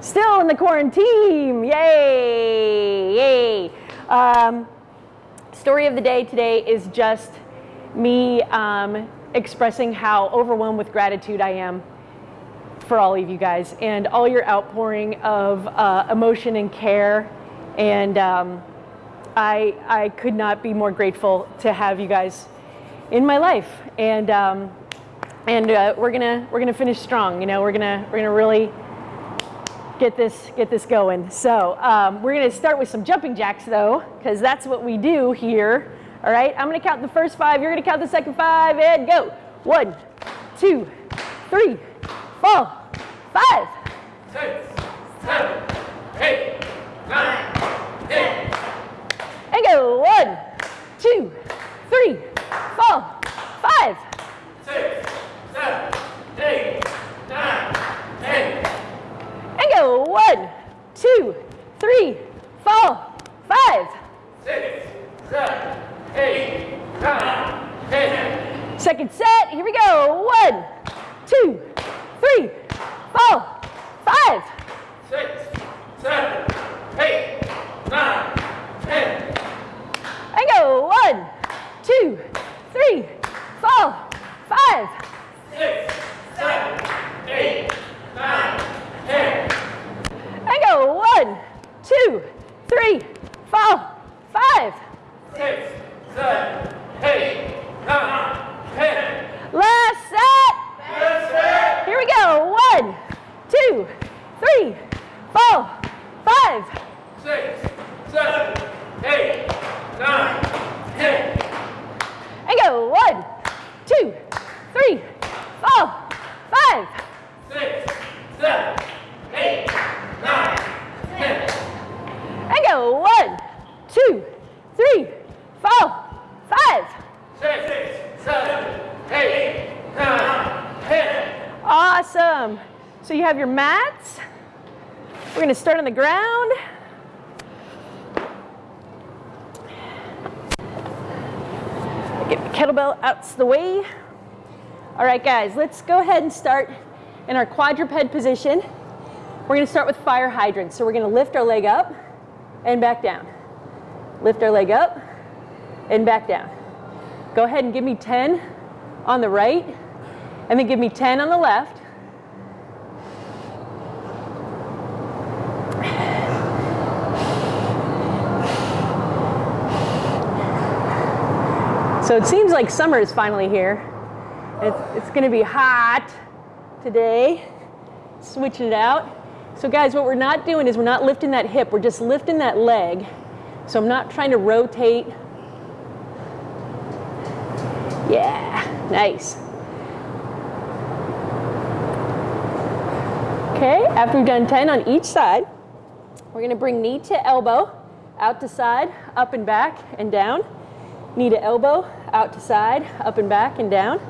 Still in the quarantine. Yay! Yay! Um, story of the day today is just me um, expressing how overwhelmed with gratitude I am for all of you guys and all your outpouring of uh, emotion and care. And um, I, I could not be more grateful to have you guys in my life. And um, and uh, we're gonna we're gonna finish strong. You know, we're gonna we're gonna really get this get this going. So um, we're gonna start with some jumping jacks though, because that's what we do here. All right, I'm gonna count the first five. You're gonna count the second five, and go. One, two, three, four, five, six, seven, eight, nine, ten. And go. One, two, three, four, five, six, seven, eight, nine, ten. Go. One, two, three, four, five, Six, seven, eight, nine, ten. Second set, here we go. One, two, three, four, five, Six, seven, eight, nine, ten. and go. One, two, three, four, five, Six, seven, eight, nine, ten. and go. One, two, three, four, five. Six, seven, eight, nine, ten. Last set. That's it. Here we go. One, two, three, four, five, Six, seven, eight, nine, ten. and go. One, two, three, four, five, Six, seven, eight, nine, ten. And go. One, two, three, four, five. Six, seven, eight, nine, ten. Awesome. So you have your mats. We're going to start on the ground. Get the kettlebell out of the way. All right, guys, let's go ahead and start in our quadruped position. We're going to start with fire hydrants. So we're going to lift our leg up and back down. Lift our leg up and back down. Go ahead and give me 10 on the right, and then give me 10 on the left. So it seems like summer is finally here. It's, it's going to be hot today. Switching it out. So guys, what we're not doing is we're not lifting that hip. We're just lifting that leg. So I'm not trying to rotate. Yeah, nice. Okay, after we've done 10 on each side, we're gonna bring knee to elbow, out to side, up and back and down. Knee to elbow, out to side, up and back and down.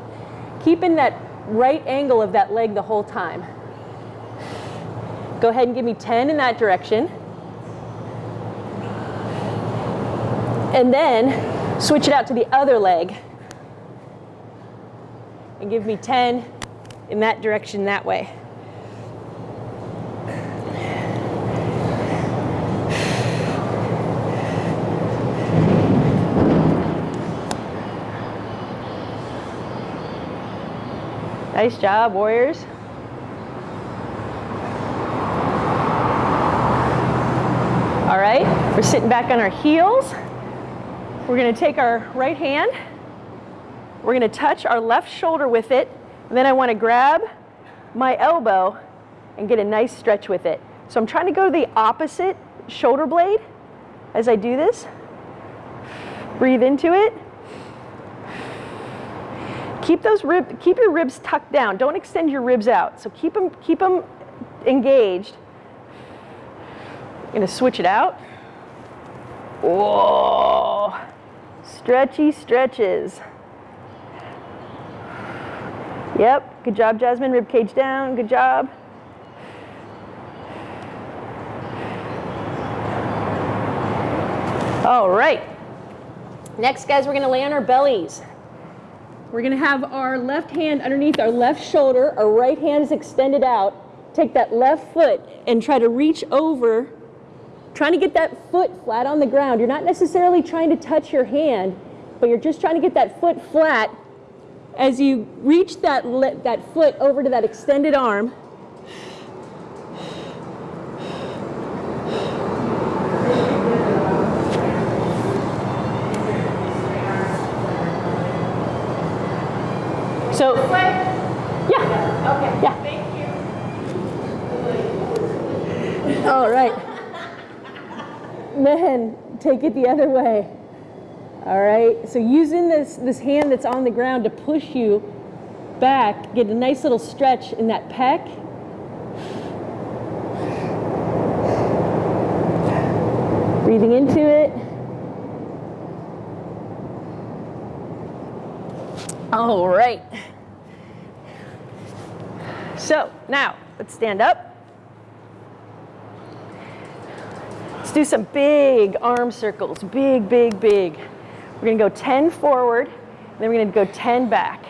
Keeping that right angle of that leg the whole time. Go ahead and give me 10 in that direction. And then switch it out to the other leg. And give me 10 in that direction that way. Nice job, Warriors. All right, we're sitting back on our heels. We're gonna take our right hand, we're gonna touch our left shoulder with it, and then I wanna grab my elbow and get a nice stretch with it. So I'm trying to go to the opposite shoulder blade as I do this. Breathe into it. Keep those rib, keep your ribs tucked down. Don't extend your ribs out. So keep them, keep them engaged. Gonna switch it out. Whoa, stretchy stretches. Yep, good job, Jasmine. Rib cage down, good job. All right. Next, guys, we're gonna lay on our bellies. We're gonna have our left hand underneath our left shoulder, our right hand is extended out take that left foot and try to reach over, trying to get that foot flat on the ground. You're not necessarily trying to touch your hand, but you're just trying to get that foot flat as you reach that, that foot over to that extended arm. So, yeah. Okay. Yeah. Thank you. All right. Then take it the other way. All right. So using this this hand that's on the ground to push you back, get a nice little stretch in that pec. Breathing into it. All right. So now let's stand up. Do some big arm circles, big, big, big. We're gonna go 10 forward, then we're gonna go 10 back.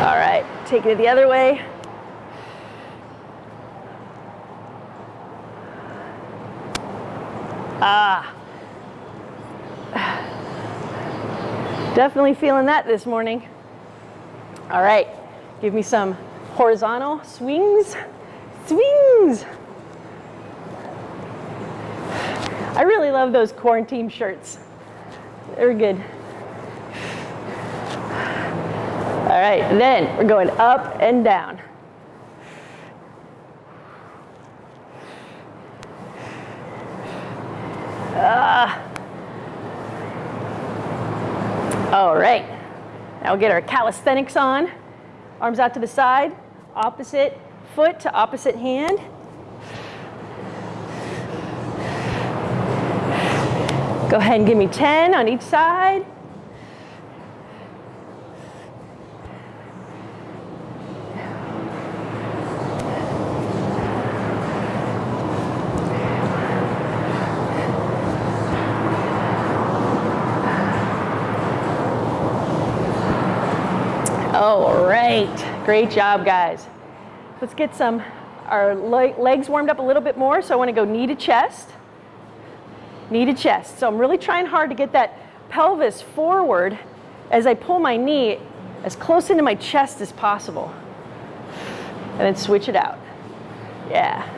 All right, take it the other way. Ah. Definitely feeling that this morning. All right, give me some horizontal swings, swings. I really love those quarantine shirts. They're good. All right, then we're going up and down. Right. Now we'll get our calisthenics on. Arms out to the side, opposite foot to opposite hand. Go ahead and give me 10 on each side. All right, great job, guys. Let's get some, our le- legs warmed up a little bit more. So I wanna go knee to chest, knee to chest. So I'm really trying hard to get that pelvis forward as I pull my knee as close into my chest as possible. And then switch it out. Yeah.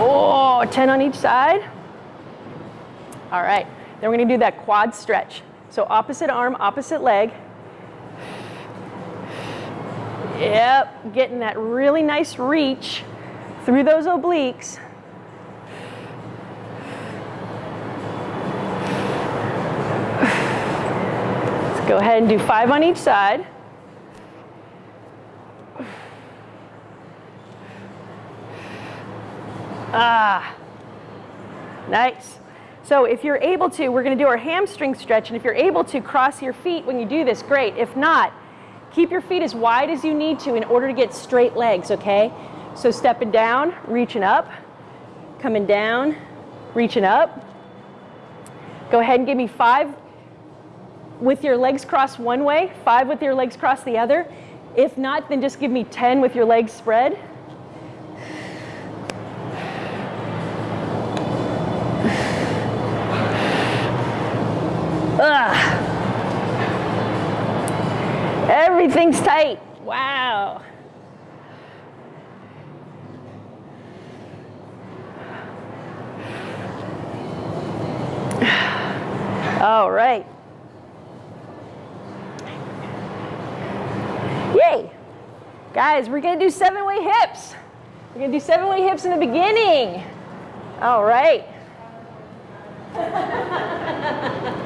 Oh, 10 on each side. All right, then we're gonna do that quad stretch. So opposite arm, opposite leg. Yep, getting that really nice reach through those obliques. Let's go ahead and do five on each side. Ah, nice. So if you're able to, we're gonna do our hamstring stretch, and if you're able to cross your feet when you do this, great. If not, keep your feet as wide as you need to in order to get straight legs, okay? So stepping down, reaching up, coming down, reaching up. Go ahead and give me five with your legs crossed one way, five with your legs crossed the other. If not, then just give me 10 with your legs spread. Ugh. Everything's tight. Wow. All right. Yay. Guys, we're going to do seven way hips. We're going to do seven way hips in the beginning. All right.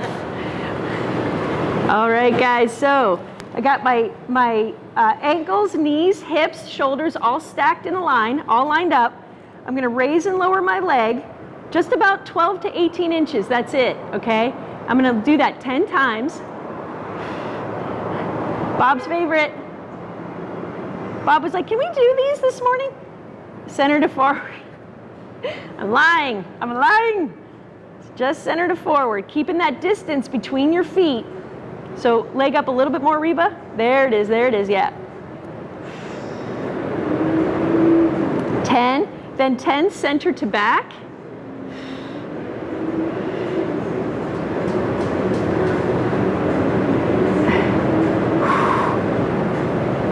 All right, guys, so I got my, my uh, ankles, knees, hips, shoulders all stacked in a line, all lined up. I'm gonna raise and lower my leg just about 12 to 18 inches, that's it, okay? I'm gonna do that 10 times. Bob's favorite. Bob was like, can we do these this morning? Center to forward. I'm lying. I'm lying. It's just center to forward, keeping that distance between your feet. So leg up a little bit more, Reba. There it is. There it is. Yeah. 10, then 10 center to back.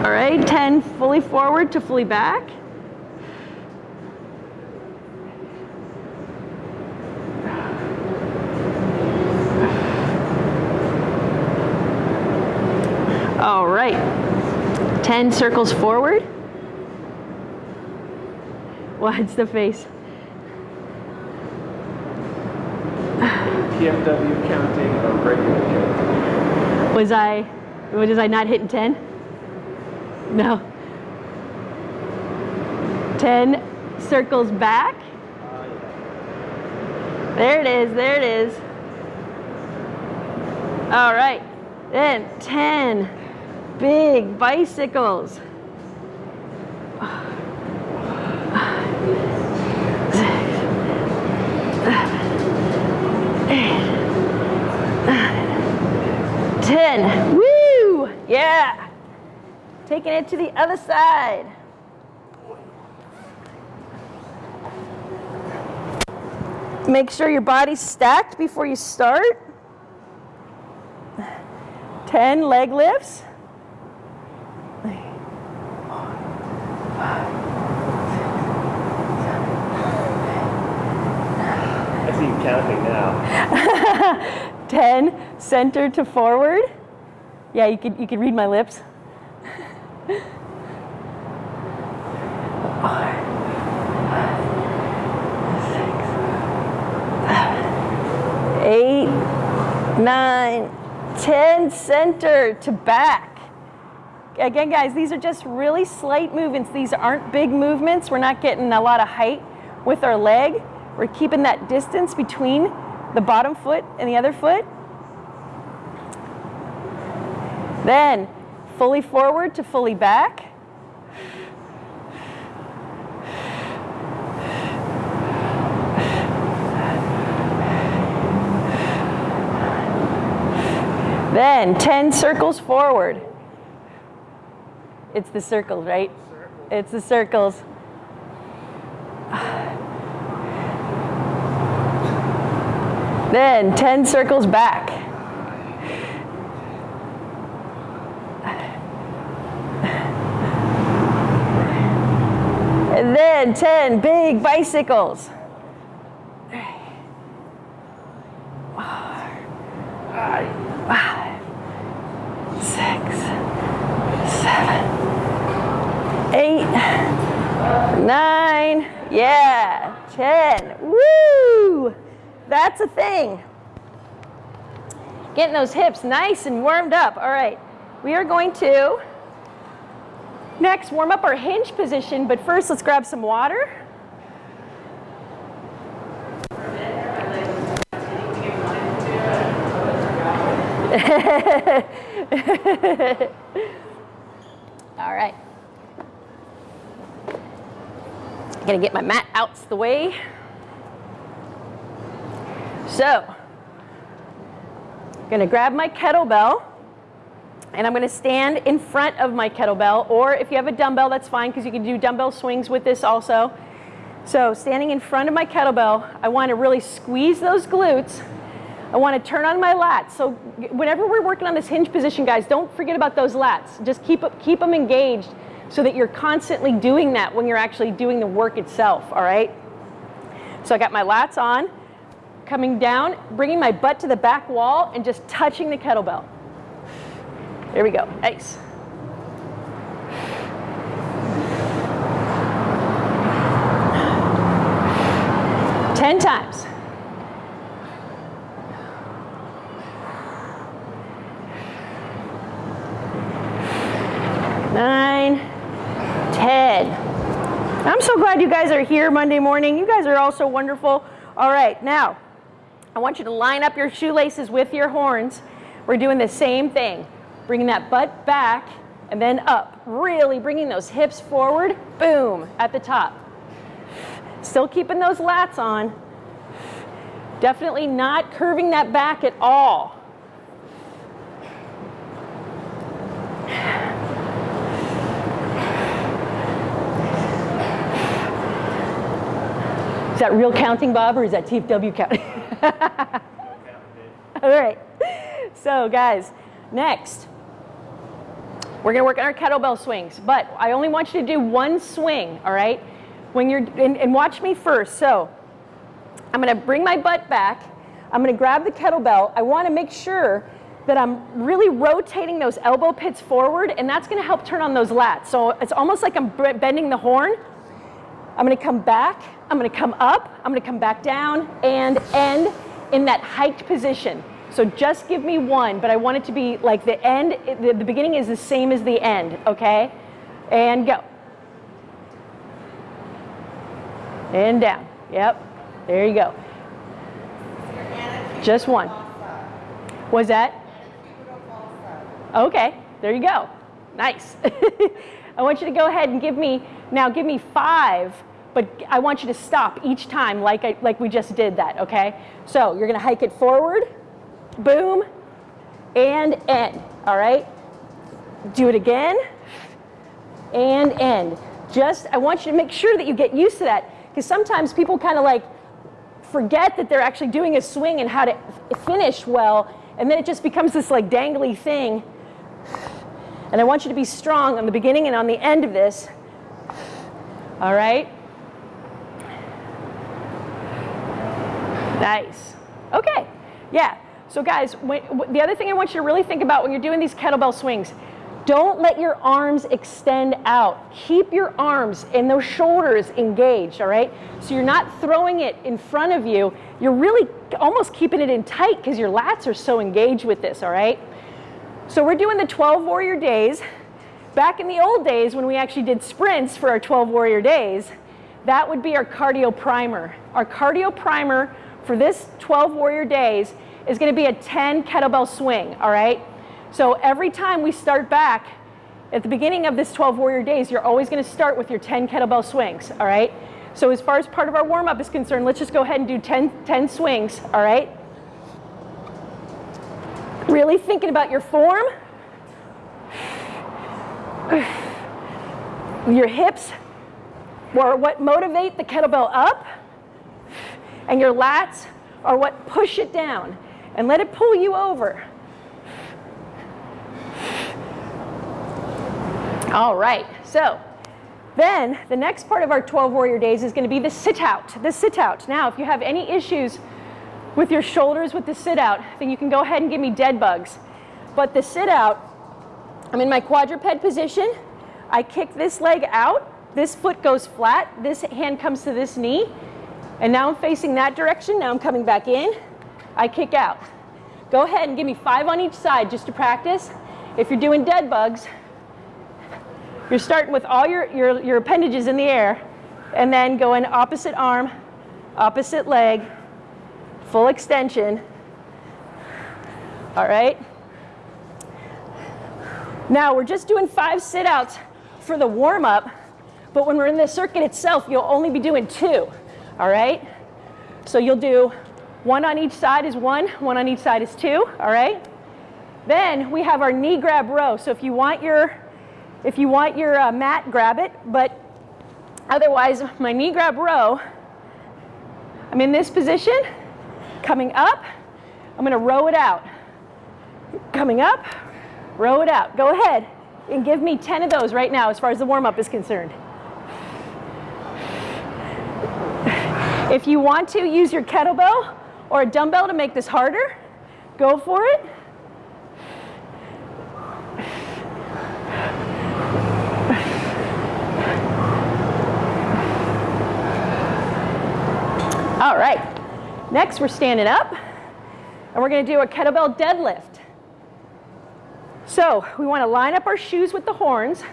All right, 10 fully forward to fully back. All right, 10 circles forward. What's the face? TFW counting or regular counting? Was I, was I not hitting 10? No. 10 circles back. There it is, there it is. All right, then 10 big bicycles. Ten. Woo! Yeah. Taking it to the other side. Make sure your body's stacked before you start. 10 leg lifts. I see you counting now. 10 center to forward. Yeah, you could you could read my lips. Eight, nine, ten center to back. Again, guys, these are just really slight movements. These aren't big movements. We're not getting a lot of height with our leg. We're keeping that distance between the bottom foot and the other foot. Then fully forward to fully back. Then 10 circles forward. It's the circles, right? It's the circles. Then 10 circles back. And then 10 big bicycles. Five, six, seven, eight, nine, yeah, 10. Woo! That's a thing. Getting those hips nice and warmed up. All right, we are going to next warm up our hinge position, but first let's grab some water. All right. I'm Gonna get my mat out the way. So, I'm gonna grab my kettlebell and I'm gonna stand in front of my kettlebell, or if you have a dumbbell, that's fine because you can do dumbbell swings with this also. So standing in front of my kettlebell, I wanna really squeeze those glutes. I wanna turn on my lats. So whenever we're working on this hinge position, guys, don't forget about those lats. Just keep, keep them engaged so that you're constantly doing that when you're actually doing the work itself, all right? So I got my lats on, coming down, bringing my butt to the back wall and just touching the kettlebell. There we go, nice. Ten times. Nine, ten. I'm so glad you guys are here Monday morning. You guys are all so wonderful. All right, now, I want you to line up your shoelaces with your horns. We're doing the same thing. Bringing that butt back and then up. Really bringing those hips forward, boom, at the top. Still keeping those lats on. Definitely not curving that back at all. Is that real counting, Bob, or is that TFW counting? All right. So, guys, next, we're to work on our kettlebell swings, but I only want you to do one swing, all right? When you're, and, and watch me first. So, I'm to bring my butt back. I'm to grab the kettlebell. I want to make sure that I'm really rotating those elbow pits forward, and that's to help turn on those lats. So, it's almost like I'm bending the horn. I'm going to come back. I'm going to come up. I'm going to come back down and end in that hiked position. So just give me one, but I want it to be like the end, the, the beginning is the same as the end, okay? And go. And down. Yep. There you go. Just one. Was that? Okay. There you go. Nice. I want you to go ahead and give me, now give me five, but I want you to stop each time like, I, like we just did that, okay? So you're gonna hike it forward, boom, and end, all right? Do it again, and end. Just, I want you to make sure that you get used to that, because sometimes people kind of like forget that they're actually doing a swing and how to finish well, and then it just becomes this like dangly thing. And I want you to be strong on the beginning and on the end of this, all right? Nice. Okay, yeah. So guys, the other thing I want you to really think about when you're doing these kettlebell swings, don't let your arms extend out. Keep your arms and those shoulders engaged, all right? So you're not throwing it in front of you. You're really almost keeping it in tight because your lats are so engaged with this, all right? So we're doing the 12 warrior days. Back in the old days when we actually did sprints for our 12 warrior days, that would be our cardio primer. Our cardio primer for this 12 warrior days is going to be a 10 kettlebell swing, all right? So every time we start back at the beginning of this 12 warrior days, you're always going to start with your 10 kettlebell swings, all right? So as far as part of our warm up is concerned, let's just go ahead and do 10, 10 swings, all right? Really thinking about your form, your hips, are what motivate the kettlebell up, and your lats are what push it down and let it pull you over. All right, so then the next part of our 12 warrior days is going to be the sit out. The sit out. Now, if you have any issues with your shoulders with the sit out, then you can go ahead and give me dead bugs. But the sit out, I'm in my quadruped position. I kick this leg out. This foot goes flat. This hand comes to this knee. And now I'm facing that direction. Now I'm coming back in. I kick out. Go ahead and give me five on each side just to practice. If you're doing dead bugs, you're starting with all your, your, your appendages in the air and then going opposite arm, opposite leg, full extension. All right? Now we're just doing five sit-outs for the warm-up, but when we're in the circuit itself, you'll only be doing two. All right? So you'll do one on each side is one, one on each side is two, all right? Then we have our knee grab row. So if you want your, if you want your uh, mat, grab it. But otherwise, my knee grab row, I'm in this position, coming up, I'm gonna row it out. Coming up, row it out. Go ahead and give me 10 of those right now as far as the warm-up is concerned. If you want to use your kettlebell or a dumbbell to make this harder, go for it. All right, next we're standing up and we're gonna do a kettlebell deadlift. So we wanna line up our shoes with the horns.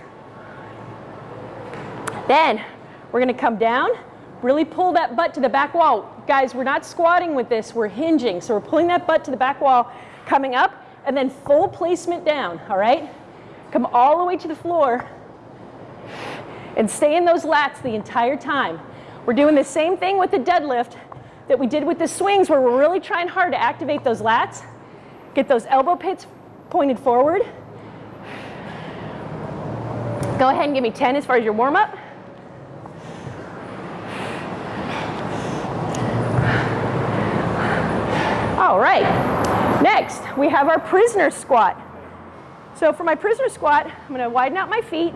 Then we're gonna come down Really pull that butt to the back wall. Guys, we're not squatting with this, we're hinging. So we're pulling that butt to the back wall, coming up, and then full placement down, all right? Come all the way to the floor and stay in those lats the entire time. We're doing the same thing with the deadlift that we did with the swings where we're really trying hard to activate those lats, get those elbow pits pointed forward. Go ahead and give me 10 as far as your warm up. All right, next we have our prisoner squat. So for my prisoner squat, I'm gonna widen out my feet,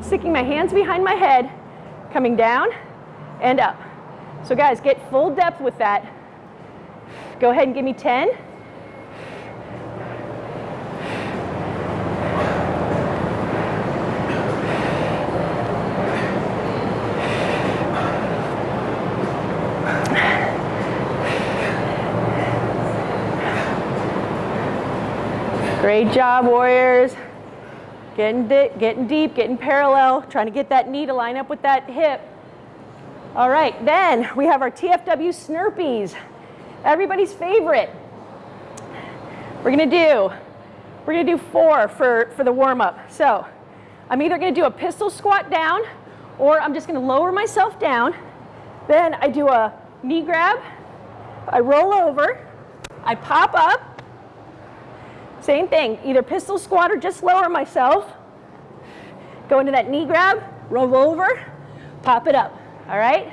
sticking my hands behind my head, coming down and up. So guys, get full depth with that. Go ahead and give me 10. Great job, warriors. Getting, di getting deep, getting parallel, trying to get that knee to line up with that hip. All right, then we have our TFW Snurpees, everybody's favorite. We're gonna do, we're gonna do four for, for the warm up. So I'm either gonna do a pistol squat down or I'm just gonna lower myself down. Then I do a knee grab, I roll over, I pop up, same thing, either pistol squat or just lower myself. Go into that knee grab, roll over, pop it up, all right?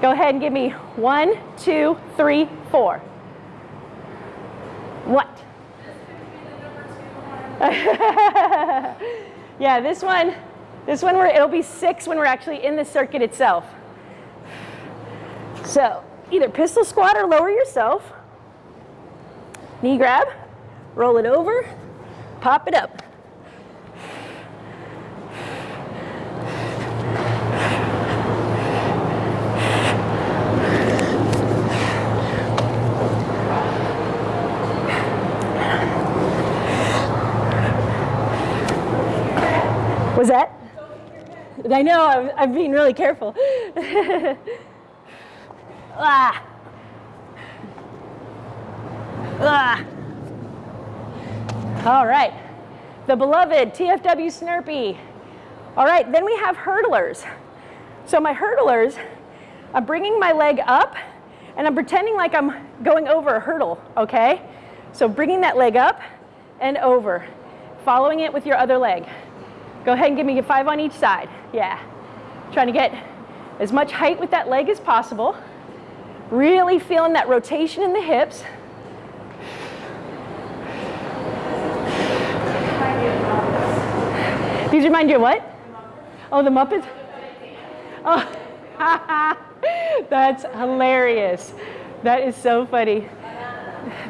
Go ahead and give me one, two, three, four. What? yeah, this one, this one, where it'll be six when we're actually in the circuit itself. So either pistol squat or lower yourself. Knee grab, roll it over, pop it up. Was that? I know, I'm, I'm being really careful. ah. Ah. All right, the beloved TFW Snurpee. All right, then we have hurdlers. So my hurdlers, I'm bringing my leg up and I'm pretending like I'm going over a hurdle, okay? So bringing that leg up and over, following it with your other leg. Go ahead and give me a five on each side. Yeah. Trying to get as much height with that leg as possible. Really feeling that rotation in the hips. These remind you of what? Oh, the Muppets? Oh, that's hilarious. That is so funny.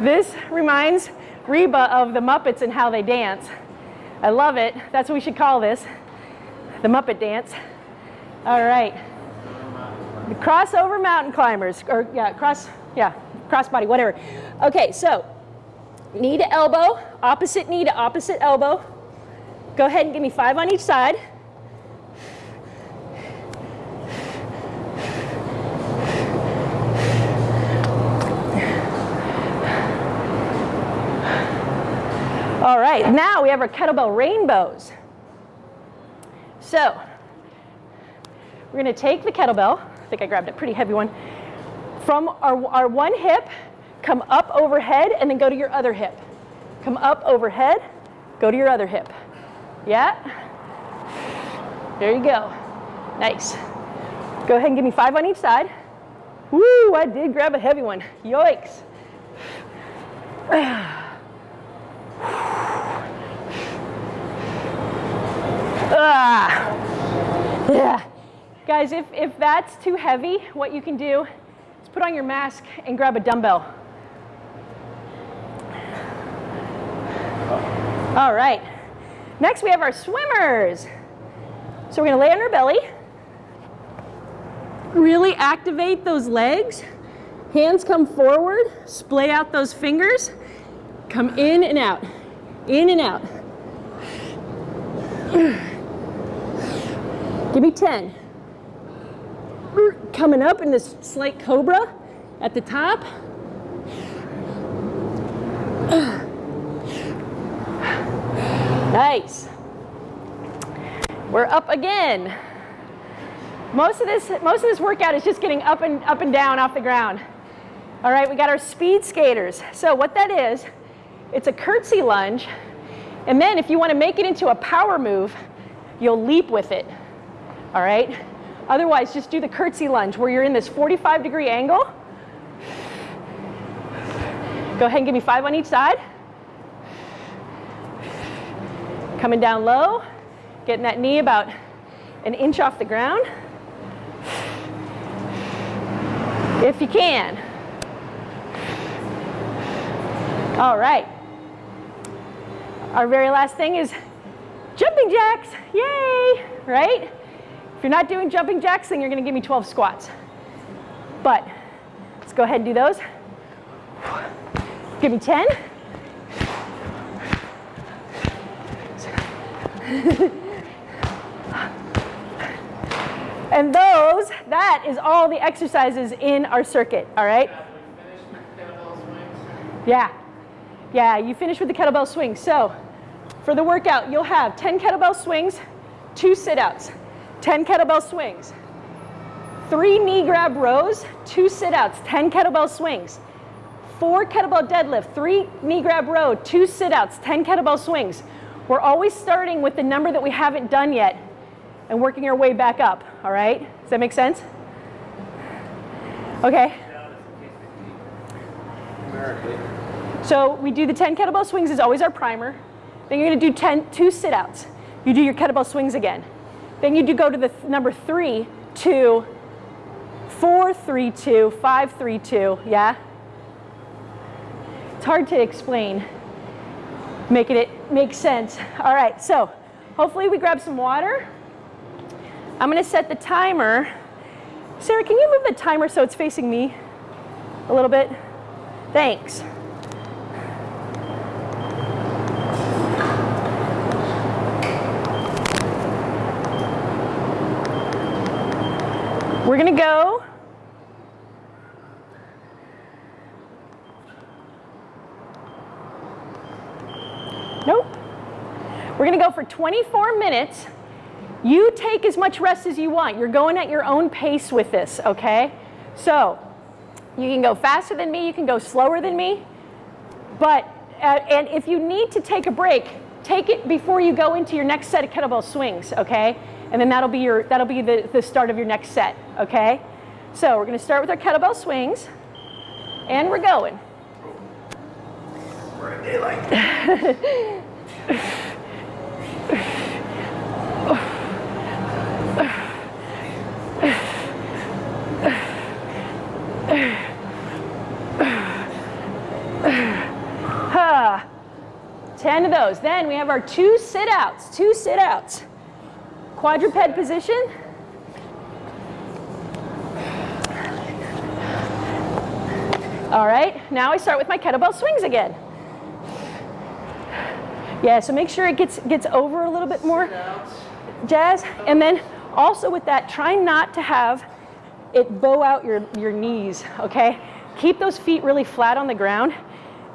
This reminds Reba of the Muppets and how they dance. I love it. That's what we should call this, the Muppet dance. All right. The crossover mountain climbers, or yeah, cross, yeah, crossbody, whatever. Okay, so knee to elbow, opposite knee to opposite elbow. Go ahead and give me five on each side. All right, now we have our kettlebell rainbows. So, we're gonna take the kettlebell, I think I grabbed a pretty heavy one, from our, our one hip, come up overhead, and then go to your other hip. Come up overhead, go to your other hip. Yeah? There you go. Nice. Go ahead and give me five on each side. Woo, I did grab a heavy one. Yoicks. Ah. Yeah. Guys, if, if that's too heavy, what you can do is put on your mask and grab a dumbbell. All right. Next, we have our swimmers. So we're going to lay on our belly. Really activate those legs. Hands come forward. Splay out those fingers. Come in and out. In and out. Give me 10. Coming up in this slight cobra at the top. Nice. We're up again. Most of this, most of this workout is just getting up and up and down off the ground. All right, we got our speed skaters. So what that is, it's a curtsy lunge, and then if you want to make it into a power move, you'll leap with it. All right? Otherwise, just do the curtsy lunge where you're in this 45 degree angle. Go ahead and give me five on each side. Coming down low, getting that knee about an inch off the ground. If you can. All right. Our very last thing is jumping jacks. Yay, right? If you're not doing jumping jacks, then you're going to give me 12 squats. But let's go ahead and do those. Give me 10. and those, that is all the exercises in our circuit, all right? Yeah. Yeah, you finish with the kettlebell swing. So for the workout, you'll have 10 kettlebell swings, two sit-outs, 10 kettlebell swings, three knee grab rows, two sit-outs, 10 kettlebell swings, four kettlebell deadlift, three knee grab row, two sit-outs, 10 kettlebell swings. We're always starting with the number that we haven't done yet and working our way back up, all right? Does that make sense? Okay. So we do the 10 kettlebell swings is always our primer. Then you're gonna do 10, two sit-outs. You do your kettlebell swings again. Then you do go to the th number three, two, four, three, two, five, three, two, yeah? It's hard to explain, making it make sense. All right, so hopefully we grab some water. I'm gonna set the timer. Sarah, can you move the timer so it's facing me a little bit? Thanks. We're gonna go Nope. We're gonna go for 24 minutes. You take as much rest as you want. You're going at your own pace with this, okay? So you can go faster than me, you can go slower than me, but, uh, and if you need to take a break, take it before you go into your next set of kettlebell swings, okay? And then that'll be, your, that'll be the, the start of your next set, okay? So we're gonna start with our kettlebell swings, and we're going. We're in daylight. 10 of those. Then we have our two sit-outs, two sit-outs. Quadruped position. All right, now I start with my kettlebell swings again. Yeah, so make sure it gets, gets over a little bit more, Jazz. And then also with that, try not to have it bow out your, your knees, okay? Keep those feet really flat on the ground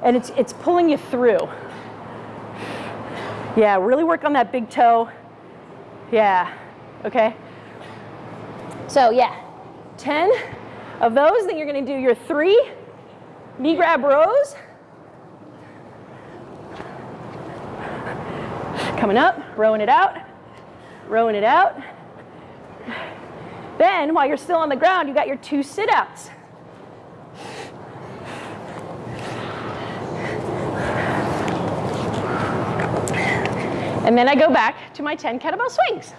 and it's, it's pulling you through. Yeah, really work on that big toe. Yeah, okay? So yeah, 10 of those, then you're gonna do your three knee grab rows. Coming up, rowing it out, rowing it out. Then, while you're still on the ground, you got your two sit-outs. And then I go back to my 10 kettlebell swings.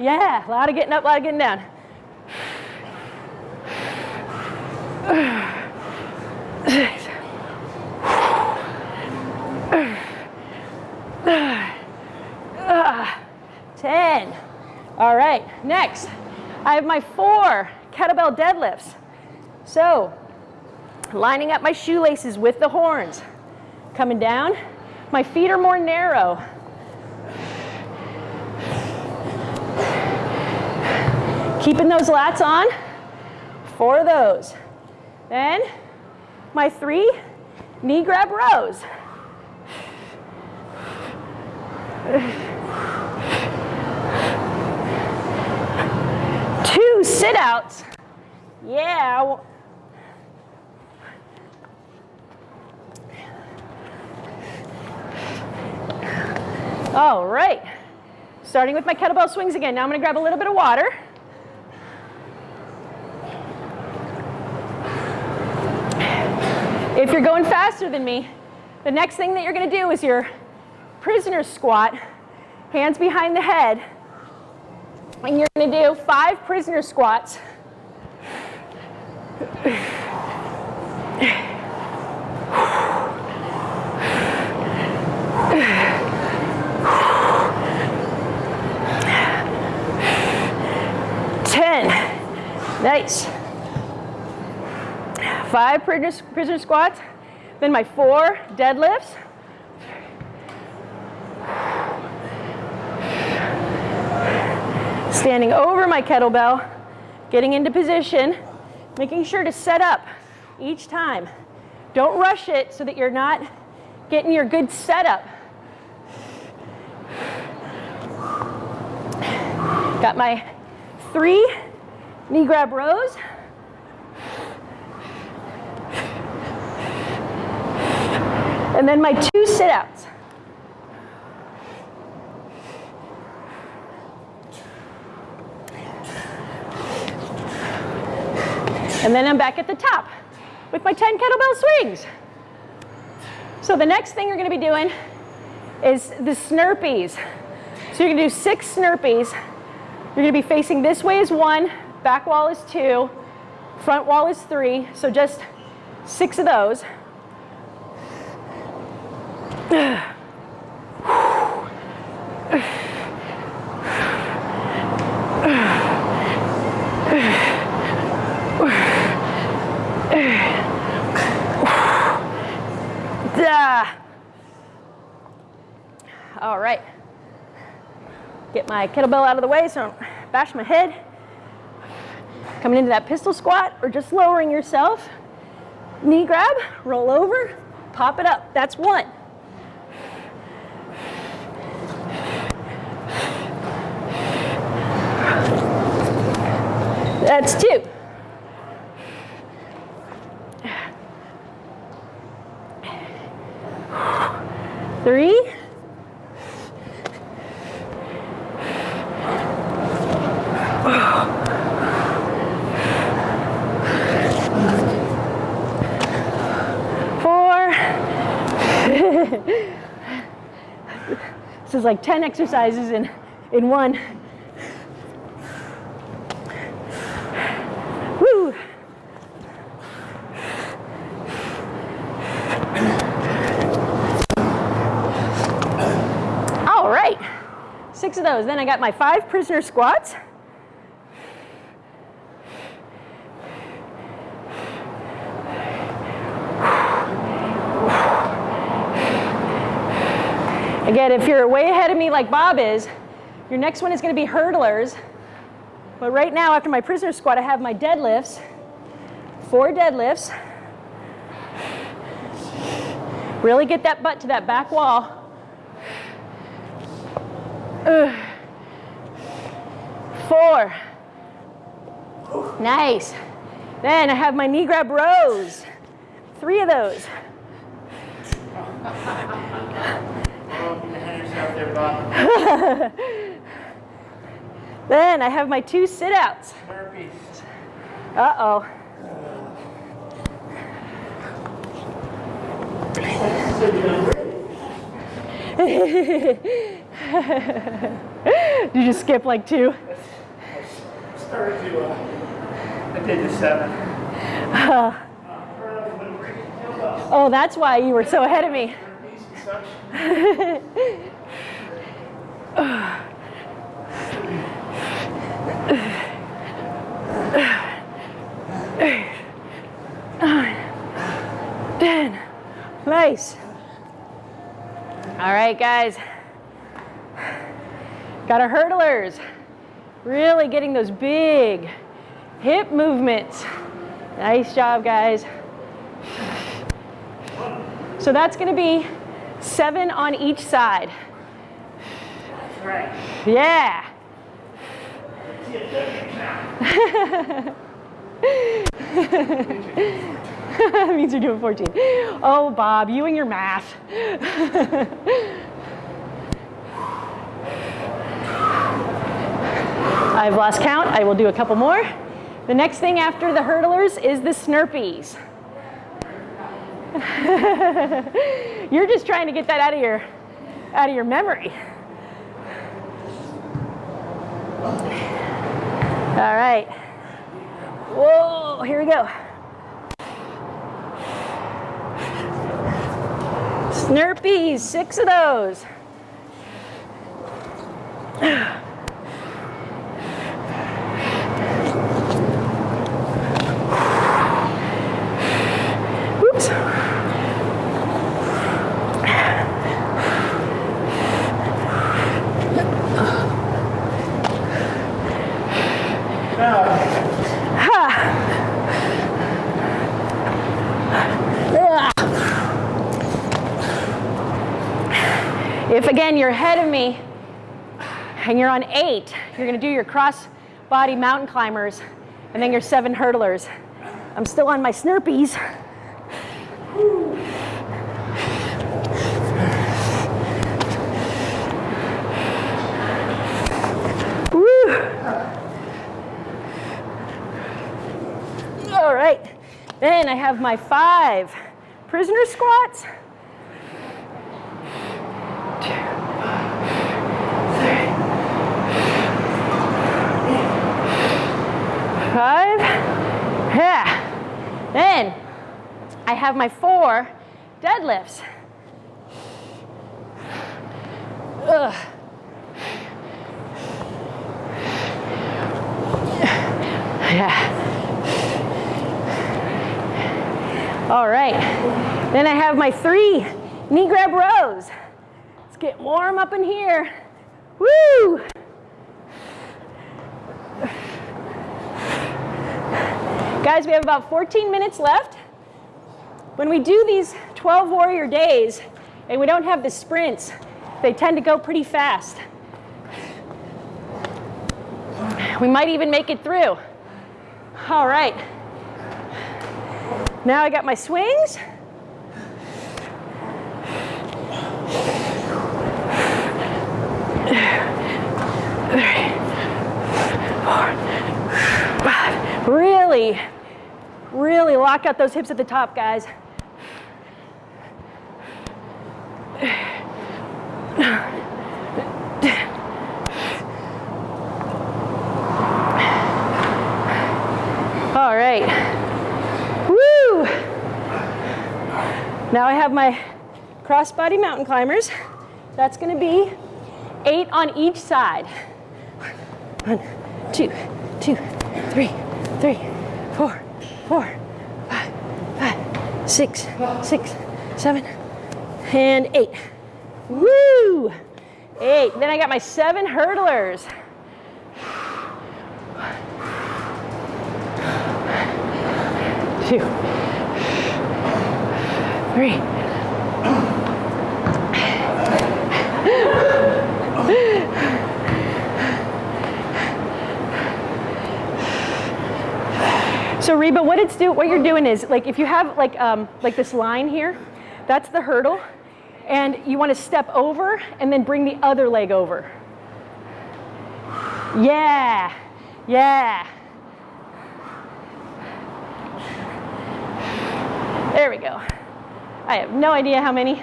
Yeah, a lot of getting up, a lot of getting down. Ten. All right, next, I have my four kettlebell deadlifts. So, lining up my shoelaces with the horns, coming down. My feet are more narrow. Keeping those lats on, four of those. Then my three knee grab rows. Two sit outs. Yeah. All right. Starting with my kettlebell swings again. Now I'm going to grab a little bit of water. If you're going faster than me, the next thing that you're going to do is your prisoner squat, hands behind the head, and you're going to do five prisoner squats. Ten. Nice. Five prisoner squats, then my four deadlifts. Standing over my kettlebell, getting into position, making sure to set up each time. Don't rush it so that you're not getting your good setup. Got my three knee grab rows. And then my two sit-outs. And then I'm back at the top with my 10 kettlebell swings. So the next thing you're gonna be doing is the snurpees. So you're gonna do six snurpees. You're gonna be facing this way is one, back wall is two, front wall is three, so just six of those. Ah. All right. Get my kettlebell out of the way so I don't bash my head. Coming into that pistol squat or just lowering yourself. Knee grab, roll over, pop it up. That's one. That's two. Three. this is like 10 exercises in, in one. Woo. All right, six of those. Then I got my five prisoner squats. If you're way ahead of me like Bob is, your next one is going to be hurdlers. But right now, after my prisoner squat, I have my deadlifts, four deadlifts. Really get that butt to that back wall. Four. Nice. Then I have my knee grab rows. Three of those. Then I have my two sit-outs. Uh-oh. Did you skip like two? Started to, uh, I did the seven. Oh, that's why you were so ahead of me. And such. Ten. Nice. All right, guys. Got our hurdlers. Really getting those big hip movements. Nice job, guys. So that's going to be seven on each side. Right. Yeah. means you're doing 14. Oh, Bob, you and your math. I've lost count. I will do a couple more. The next thing after the hurdlers is the snurpees. You're just trying to get that out of your out of your memory. All right. Whoa, here we go. Snurpees, six of those. Oops. If again you're ahead of me and you're on eight, you're gonna do your cross body mountain climbers and then your seven hurdlers. I'm still on my snurpees. All right, then I have my five prisoner squats. Five. Yeah. Then I have my four deadlifts. Ugh. Yeah. All right. Then I have my three knee grab rows. Let's get warm up in here. Woo! Guys, we have about 14 minutes left. When we do these 12 warrior days and we don't have the sprints, they tend to go pretty fast. We might even make it through. All right. Now I got my swings. Really, really lock out those hips at the top, guys. All right. Woo! Now I have my crossbody mountain climbers. That's going to be eight on each side. One, two, two, three, three, four, four, five, five, six, six, seven, and eight. Woo! Eight. Then I got my seven hurdlers. Two, three. So Reba, what it's do, what you're doing is like if you have like um, like this line here, that's the hurdle, and you want to step over and then bring the other leg over. Yeah, yeah. There we go. I have no idea how many.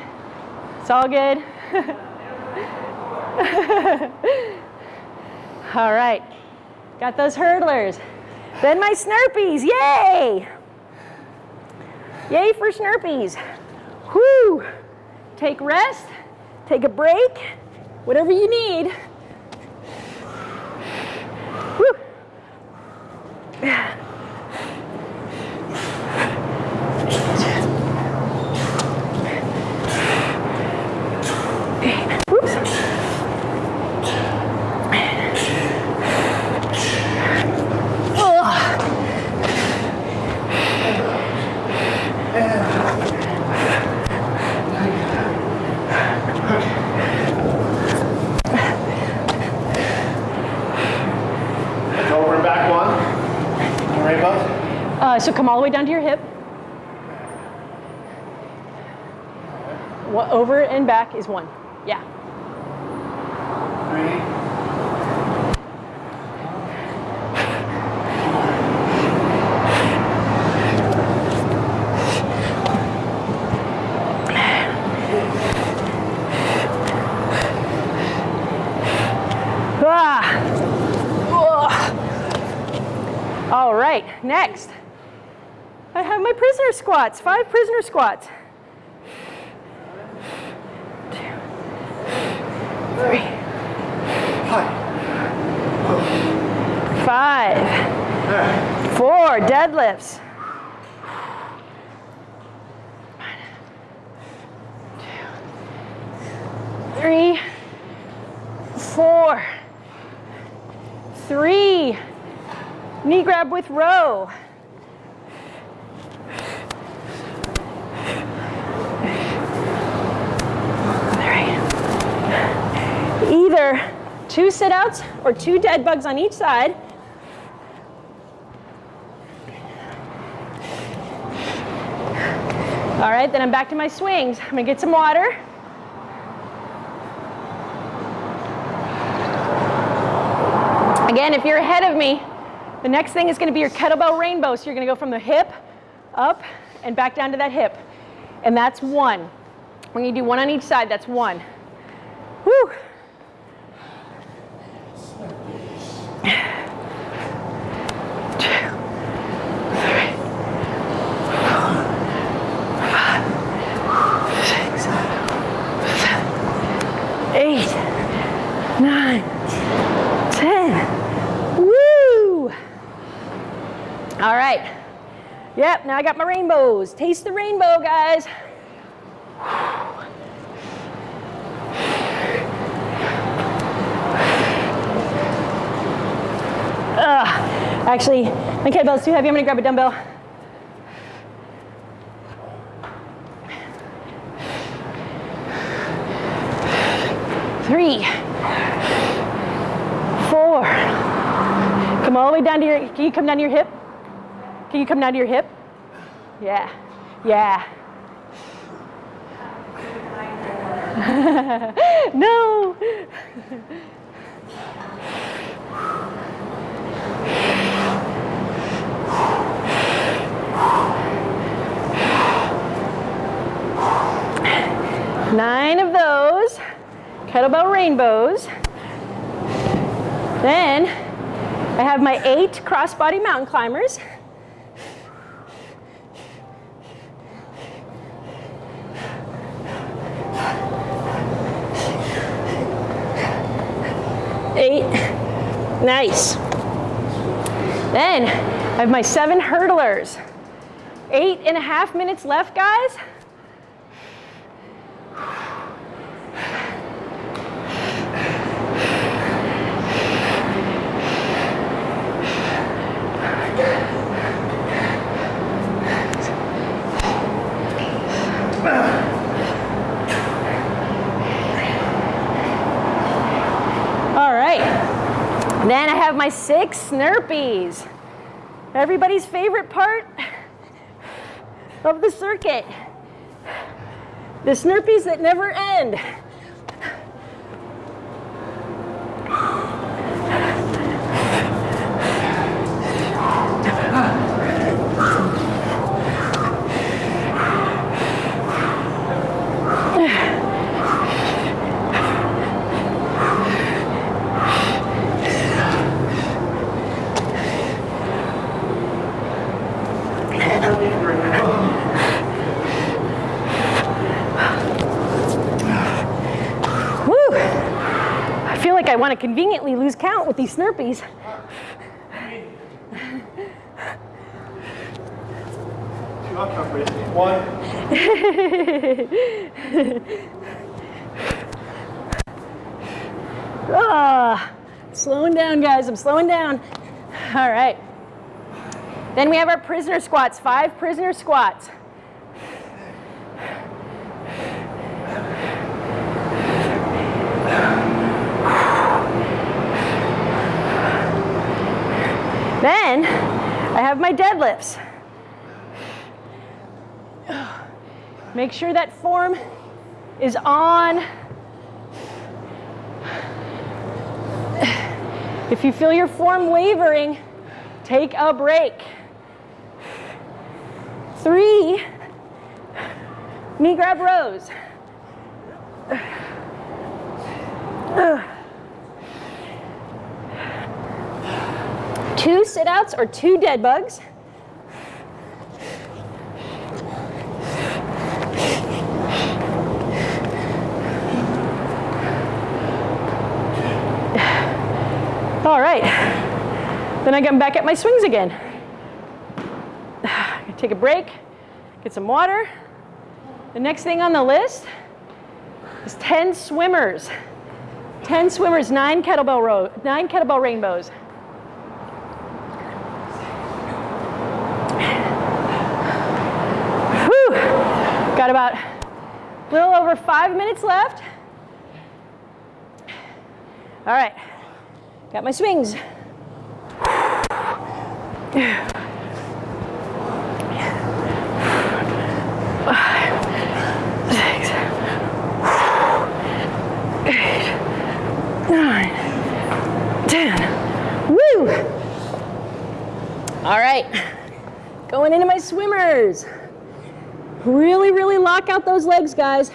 It's all good. all right, got those hurdlers. Then my Snurpees, yay! Yay for Snurpees. Whoo! Take rest, take a break, whatever you need. Woo! Oops. Ugh. Uh, so come all the way down to your hip. Wha- Over and back is one. Yeah. Three. Ah. All right, next. Prisoner squats, five prisoner squats. Two, three, five, four deadlifts. Two, three, four, three, knee grab with row. Three. Either two sit outs or two dead bugs on each side. All right, then I'm back to my swings. I'm gonna get some water. Again, if you're ahead of me, the next thing is gonna be your kettlebell rainbow. So you're gonna go from the hip up and back down to that hip. And that's one. When you do one on each side, that's one. Woo! Two, three, four, five, six, seven, eight, nine, ten. Woo! All right. Yep, now I got my rainbows. Taste the rainbow, guys. Ugh. Actually, my kettlebell's too heavy. I'm gonna grab a dumbbell. Three, four. Come all the way down to your, can you come down to your hip? Can you come down to your hip? Yeah, yeah. no. Nine of those kettlebell rainbows. Then I have my eight crossbody mountain climbers. Eight. Nice. Then I have my seven hurdlers. Eight and a half minutes left, guys. All right. Then I have my six Snurpees. Everybody's favorite part of the circuit. The Snurpees that never end. Want to conveniently lose count with these Snurpees. Two, I'll count for you. One. Ah, slowing down, guys. I'm slowing down. All right. Then we have our prisoner squats, five prisoner squats. have my deadlifts. Make sure that form is on. If you feel your form wavering, take a break. Three knee grab rows. Two sit outs or two dead bugs. All right. Then I come back at my swings again. Take a break, get some water. The next thing on the list is 10 swimmers. 10 swimmers, nine kettlebell row, nine kettlebell rainbows. Whew. Got about a little over five minutes left. All right, got my swings. Nine, ten. Woo! All right, going into my swimmers. Really, really lock out those legs, guys.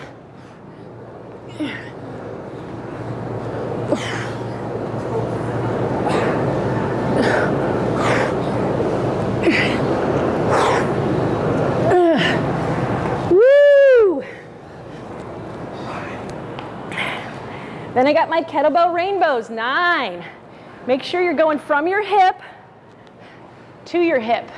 Then I got my kettlebell rainbows, nine. Make sure you're going from your hip to your hip.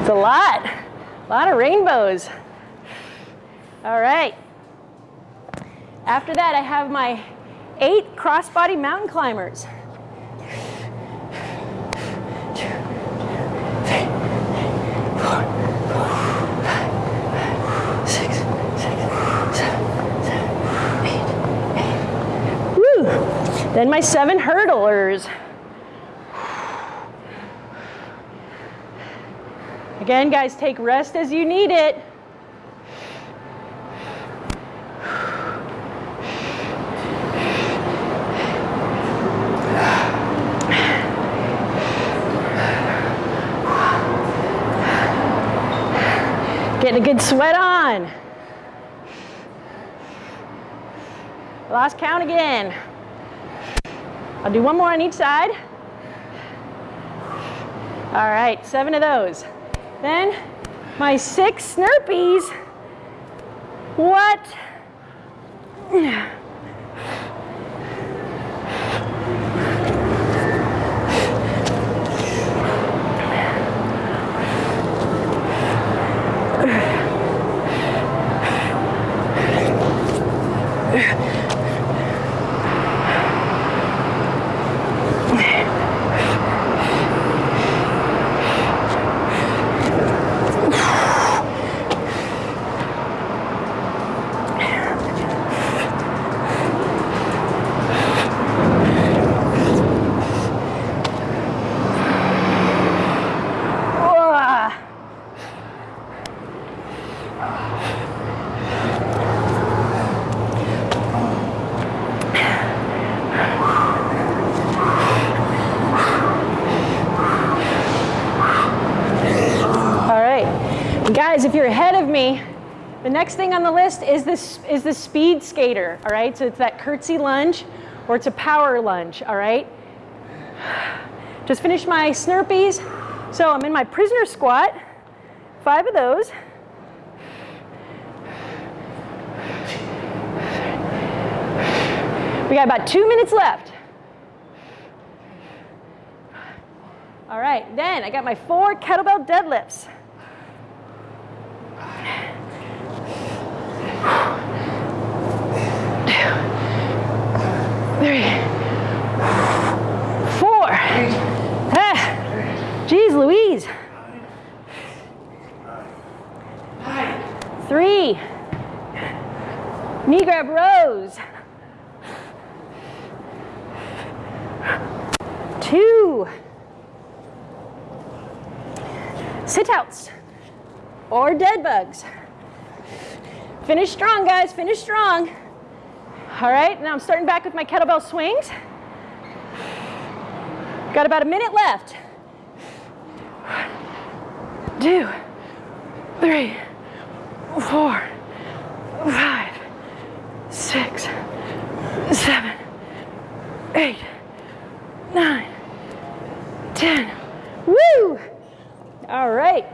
It's a lot, a lot of rainbows. All right. After that, I have my eight crossbody mountain climbers. Then my seven hurdlers. Again, guys, take rest as you need it. Getting a good sweat on. Count again. I'll do one more on each side. All right, seven of those. Then my six Snurpees. What? Wah. All right, And guys, if you're ahead of me, the next thing on the list is this is the speed skater. All right, so it's that curtsy lunge, or it's a power lunge. All right. Just finished my Snurpees, so I'm in my prisoner squat. Five of those. We got about two minutes left. All right, then I got my four kettlebell deadlifts. Three, four. Ah, Louise. Three. Knee grab rows. Two. Sit outs or dead bugs. Finish strong, guys. Finish strong. All right, now I'm starting back with my kettlebell swings. Got about a minute left. One, two, three, four, five, six, seven, eight, nine, ten. Woo! All right.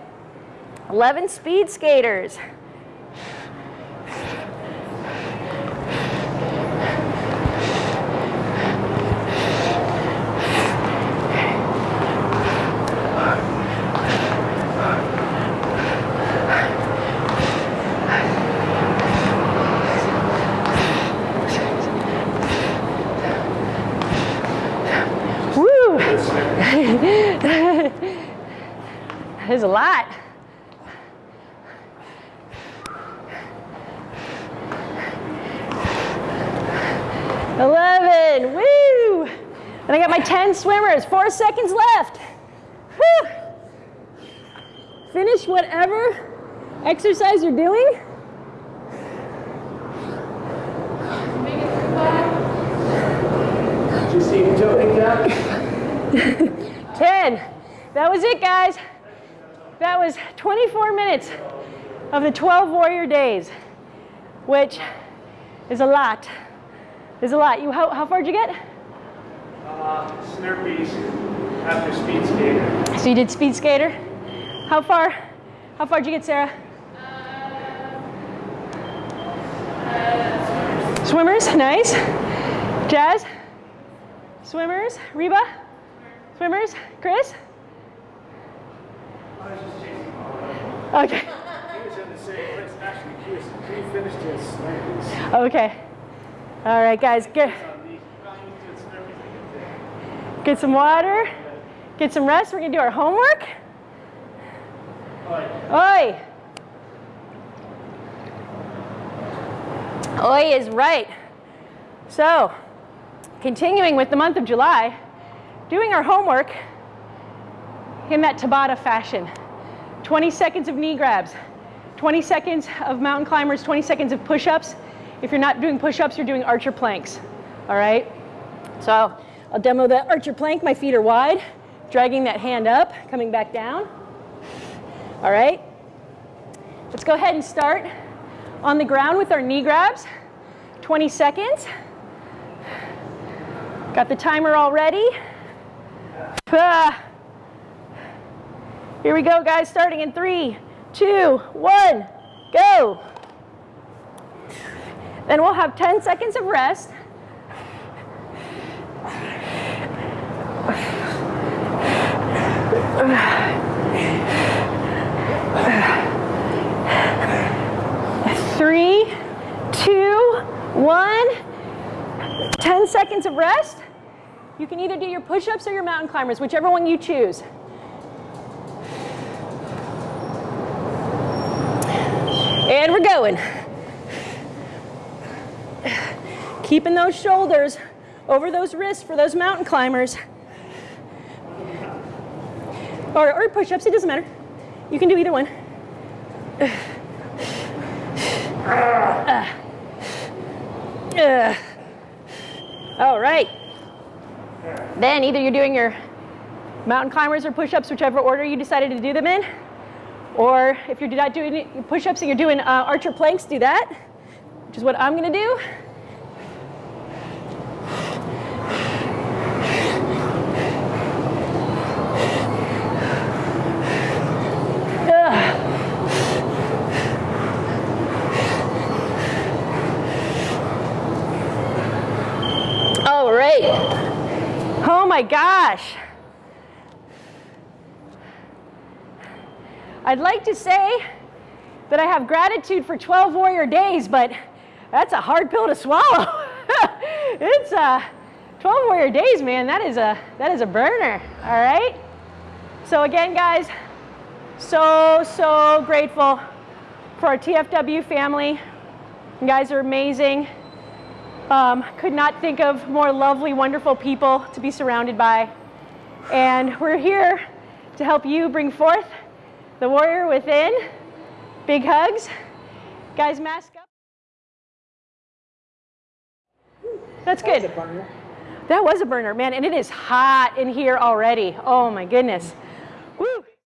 11 speed skaters. Woo! There's a lot. Eleven, woo! And I got my 10 swimmers, four seconds left. Woo! Finish whatever exercise you're doing. Did you see me jumping down? 10. That was it, guys. That was 24 minutes of the 12 warrior days, which is a lot. Is a lot. You how, how far did you get? Uh, Snurpees after speed skater. So you did speed skater. How far? How far did you get, Sarah? Swimmers, nice. Jazz. Swimmers, Reba. Swimmers, Chris. Snurpees. Okay. All right, guys. Get get some water. Get some rest. We're gonna do our homework. Oi. Oi is right. So, continuing with the month of July, doing our homework in that Tabata fashion. 20 seconds of knee grabs, 20 seconds of mountain climbers, 20 seconds of push-ups. If you're not doing push-ups, you're doing archer planks. All right? So, I'll demo the archer plank. My feet are wide, dragging that hand up, coming back down. All right? Let's go ahead and start on the ground with our knee grabs. 20 seconds. Got the timer all ready. Ah. Here we go, guys, starting in three, two, one, go. Then we'll have 10 seconds of rest. Three, two, one. 10 seconds of rest. You can either do your push-ups or your mountain climbers, whichever one you choose. We're going. Keeping those shoulders over those wrists for those mountain climbers. Or, or push-ups, it doesn't matter. You can do either one. Ugh. All right. Then either you're doing your mountain climbers or push-ups, whichever order you decided to do them in. Or if you're not doing push-ups and you're doing uh, archer planks, do that, which is what I'm gonna do. All right. Oh my gosh. I'd like to say that I have gratitude for 12 warrior days, but that's a hard pill to swallow. it's uh, 12 warrior days, man. That is a that is a burner. All right. So again, guys, so so grateful for our TFW family. You guys are amazing. Um, could not think of more lovely, wonderful people to be surrounded by. And we're here to help you bring forth the warrior within. Big hugs. Guys, mask up. That's good. That was a burner, man, and it is hot in here already. Oh my goodness. Woo.